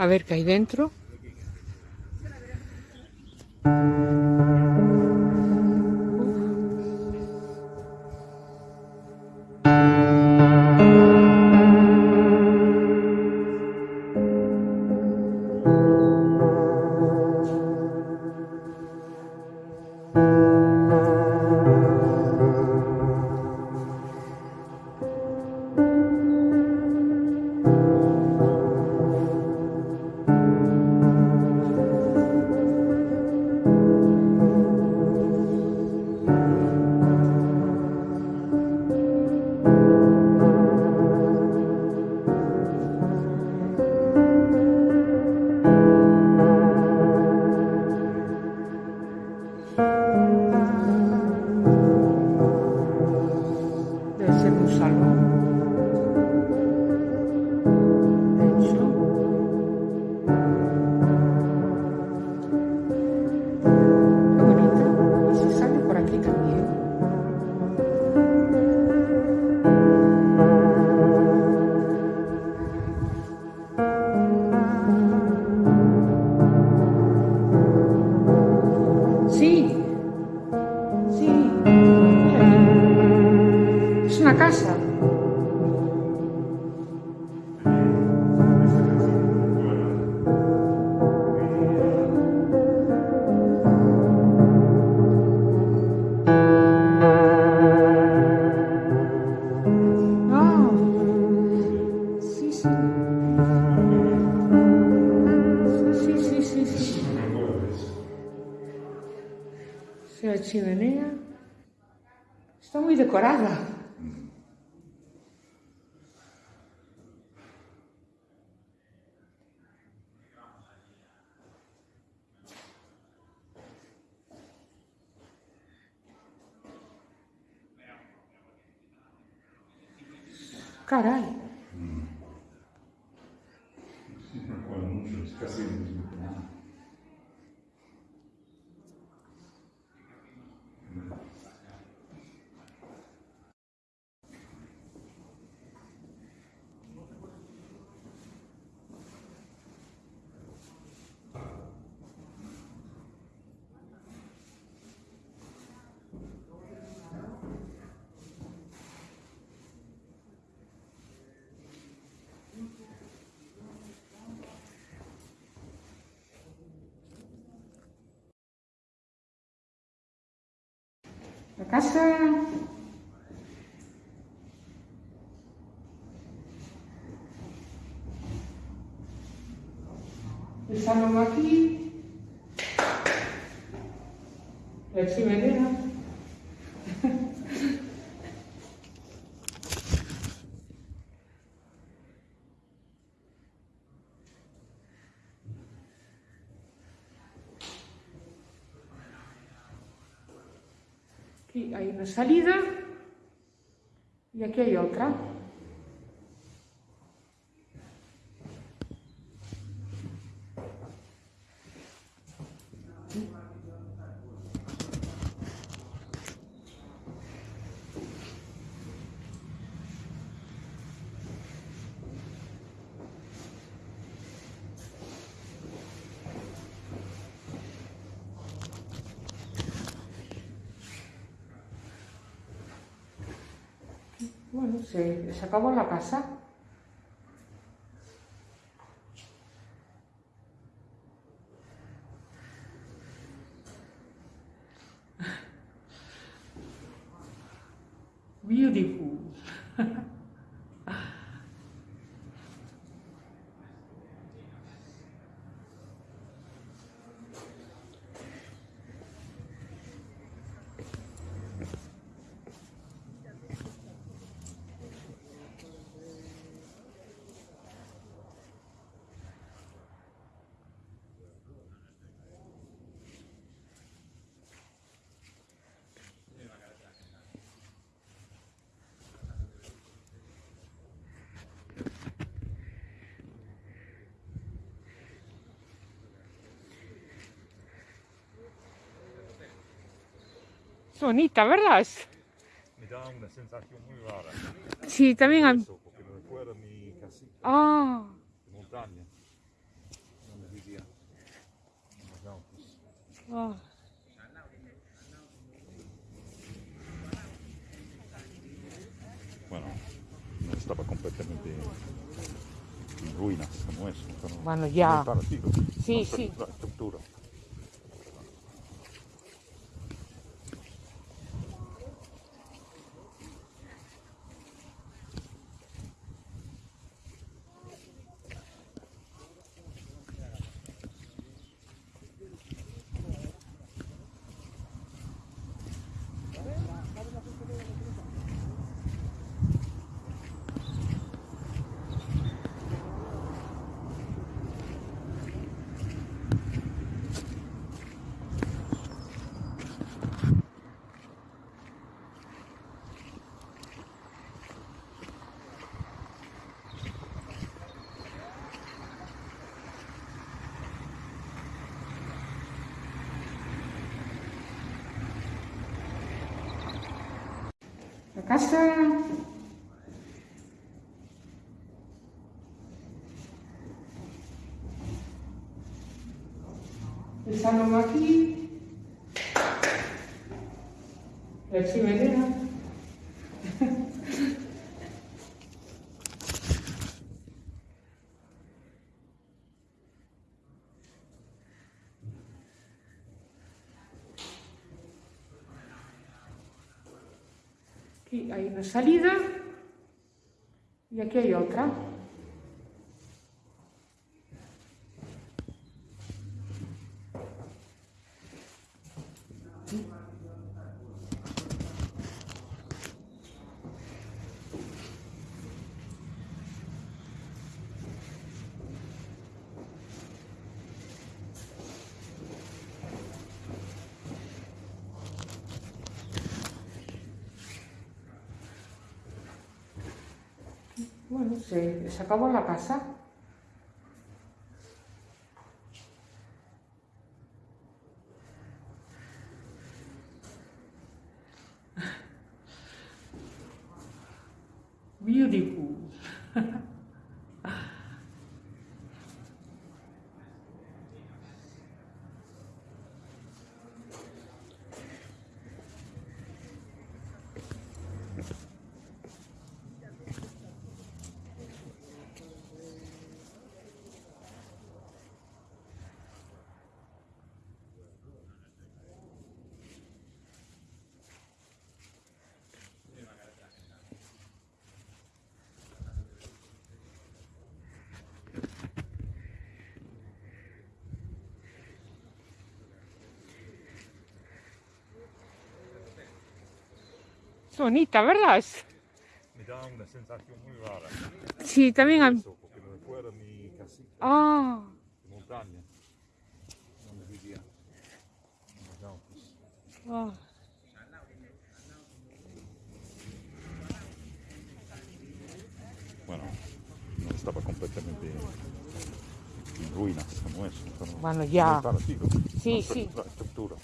A ver qué hay dentro. Sí, la chimenea. Está muy decorada. Caray. La casa. El salón aquí. Aquí hay una salida y aquí hay otra. Bueno, se, se acabó la casa. Beautiful. bonita, ¿verdad? Me da una sensación muy rara. Sí, también... Mi casita ah. montaña, pues. ah. Bueno, no estaba completamente en ruinas como eso. Bueno, ya. Sí, sí. Casa. El salón aquí. La chimenea. Aquí hay una salida y aquí hay otra. Bueno, se, se acabó la casa. Beautiful. Es bonita, ¿verdad? Es- Me da una sensación muy rara. Sí, también hay... Eso, porque me fuera mi casita Ah, de montaña. Donde vivía. Alpes. ah. Bueno, no estaba completamente en ruinas como eso. pero Bueno, ya. Muy parecido. Sí. La estructura.